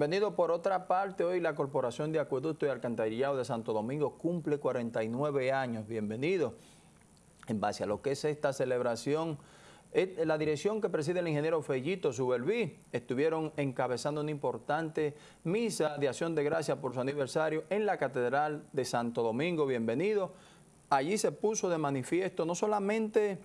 Bienvenido. Por otra parte, hoy la Corporación de Acueducto y Alcantarillado de Santo Domingo cumple 49 años. Bienvenido. En base a lo que es esta celebración, eh, la dirección que preside el ingeniero Fellito Subelví estuvieron encabezando una importante misa de acción de gracia por su aniversario en la Catedral de Santo Domingo. Bienvenido. Allí se puso de manifiesto no solamente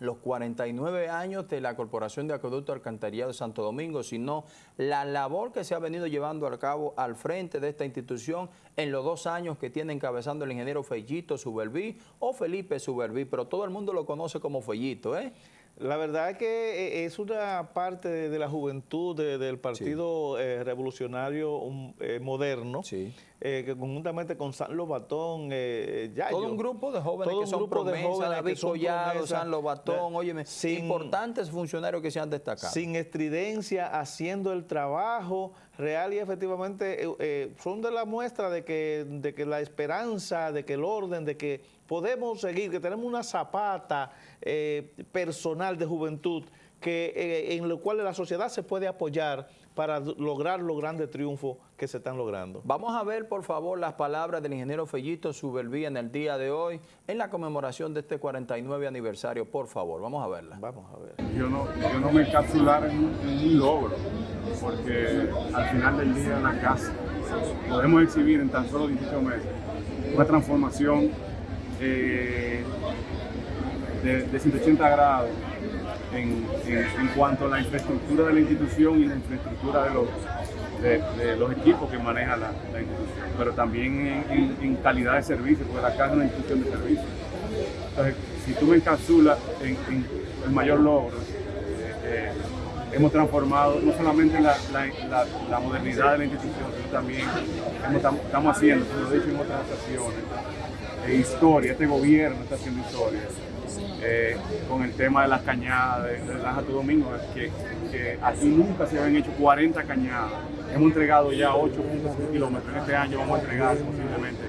los 49 años de la Corporación de Acueducto Alcantarillado de Santo Domingo, sino la labor que se ha venido llevando a cabo al frente de esta institución en los dos años que tiene encabezando el ingeniero Fellito Subelví o Felipe Subelví, pero todo el mundo lo conoce como Fellito, ¿eh? La verdad es que eh, es una parte de, la juventud del Partido eh, Revolucionario eh, Moderno, que conjuntamente con San Lobatón, ya Todo un grupo de jóvenes que son promesa, David Collado, San Lobatón, óyeme, importantes funcionarios que se han destacado. Sin estridencia, haciendo el trabajo real y efectivamente son de la muestra de que, de que la esperanza, de que el orden, de que podemos seguir, que tenemos una zapata personal de juventud que, eh, en lo cual la sociedad se puede apoyar para lograr los grandes triunfos que se están logrando. Vamos a ver, por favor, las palabras del ingeniero Fellito Subelví en el día de hoy, en la conmemoración de este 49 aniversario. Por favor, vamos a verla. Vamos a ver. Yo no, yo no me encapsular en, un logro, porque al final del día en la casa podemos exhibir en tan solo 18 meses una transformación eh, de, de 180 grados en, cuanto a la infraestructura de la institución y la infraestructura de los, de, los equipos que maneja la, institución, pero también en, calidad de servicio, porque la casa es una institución de servicio. Entonces, si tú me encapsulas en, el mayor logro, eh, eh, hemos transformado no solamente la, modernidad de la institución, sino también estamos haciendo, como he dicho en otras ocasiones, eh, historia, este gobierno está haciendo historia eh, con el tema de las cañadas de, de Santo Domingo, que, aquí nunca se habían hecho 40 cañadas. Hemos entregado ya 8 kilómetros. En este año vamos a entregar posiblemente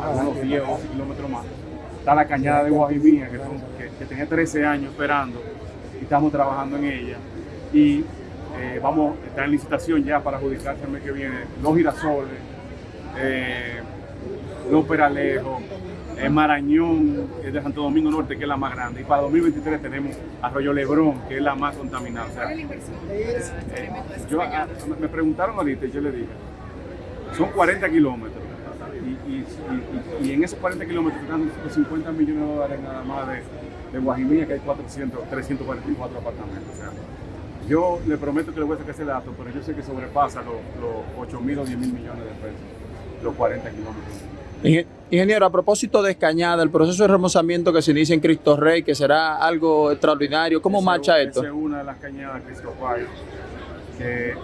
algunos 10 o 12 kilómetros más. Está la cañada de Guajimía, que, tenía 13 años esperando y estamos trabajando en ella. Y eh, vamos a estar en licitación ya para adjudicarse el mes que viene los girasoles, eh, los peralejos, en Marañón, que es de Santo Domingo Norte, que es la más grande. Y para 2023 tenemos Arroyo Lebrón, que es la más contaminada. Eh, yo, ah, me preguntaron ahorita y yo le dije, son 40 kilómetros. Y, en esos 40 kilómetros están 50 millones de dólares nada más de, de Guajimilla, que hay 400, 344 apartamentos. O sea, yo le prometo que le voy a sacar ese dato, pero yo sé que sobrepasa los, los 8 mil o 10 mil millones de pesos, los 40 kilómetros. Ingeniero, a propósito de Escañada, el proceso de remozamiento que se inicia en Cristo Rey, que será algo extraordinario, ¿cómo marcha esto? es una de las cañadas Cristo Rey, que,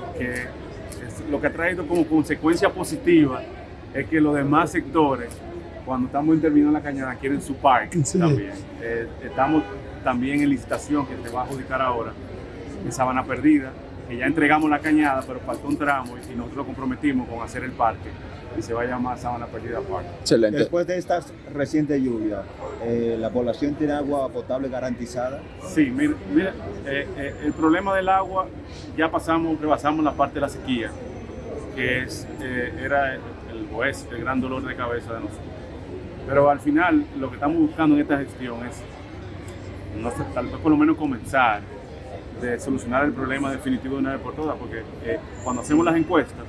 lo que ha traído como consecuencia positiva es que los demás sectores, cuando estamos terminando la cañada, quieren su parque también. Eh, estamos también en licitación que se va a adjudicar ahora en Sabana Perdida, que ya entregamos la cañada, pero faltó un tramo y nosotros lo comprometimos con hacer el parque y se va a llamar Sabana Perdida Park. Excelente. Después de estas recientes lluvias, eh, ¿la población tiene agua potable garantizada? Sí, mira, eh, eh, el problema del agua, ya pasamos, rebasamos la parte de la sequía, que es, era el, el, el gran dolor de cabeza de nosotros. Pero al final, lo que estamos buscando en esta gestión es, no sé, tal vez por lo menos comenzar de solucionar el problema definitivo de una vez por todas, porque cuando hacemos las encuestas,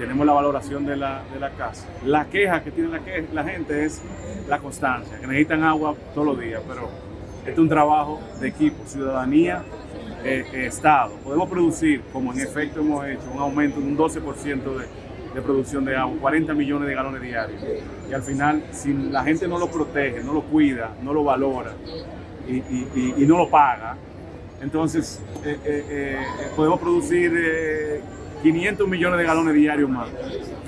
tenemos la valoración de la, de la casa. La queja que tiene la, la gente es la constancia, que necesitan agua todos los días, pero este es un trabajo de equipo, ciudadanía, eh, eh, Estado. Podemos producir, como en efecto hemos hecho, un aumento de un 12% de, de producción de agua, 40 millones de galones diarios. Y al final, si la gente no lo protege, no lo cuida, no lo valora y, y, y no lo paga, entonces eh, podemos producir 500 millones de galones diarios más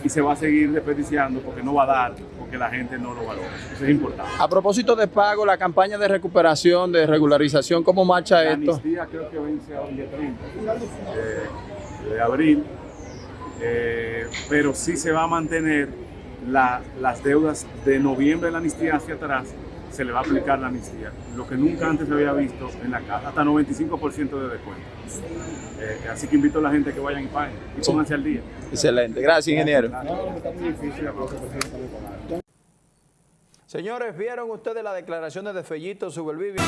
y se va a seguir desperdiciando porque no va a dar, porque la gente no lo valora. Eso es importante. A propósito de pago, la campaña de recuperación, de regularización, ¿cómo marcha la esto? Amnistía creo que vence a el día 30 de abril, eh, pero sí se va a mantener las deudas de noviembre de la amnistía hacia atrás, se le va a aplicar la amnistía, lo que nunca antes se había visto en la casa, hasta 95% de descuento. Eh, así que invito a la gente que vayan y paguen y pónganse al día. Excelente. Gracias, ingeniero. Señores, ¿vieron ustedes las declaraciones de Fellito Subelvivi?